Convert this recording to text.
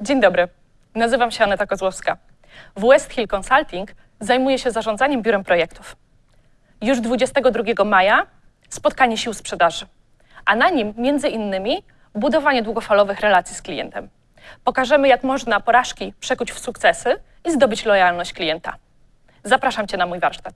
Dzień dobry, nazywam się Aneta Kozłowska. W West Hill Consulting zajmuję się zarządzaniem biurem projektów. Już 22 maja spotkanie sił sprzedaży, a na nim między innymi budowanie długofalowych relacji z klientem. Pokażemy, jak można porażki przekuć w sukcesy i zdobyć lojalność klienta. Zapraszam Cię na mój warsztat.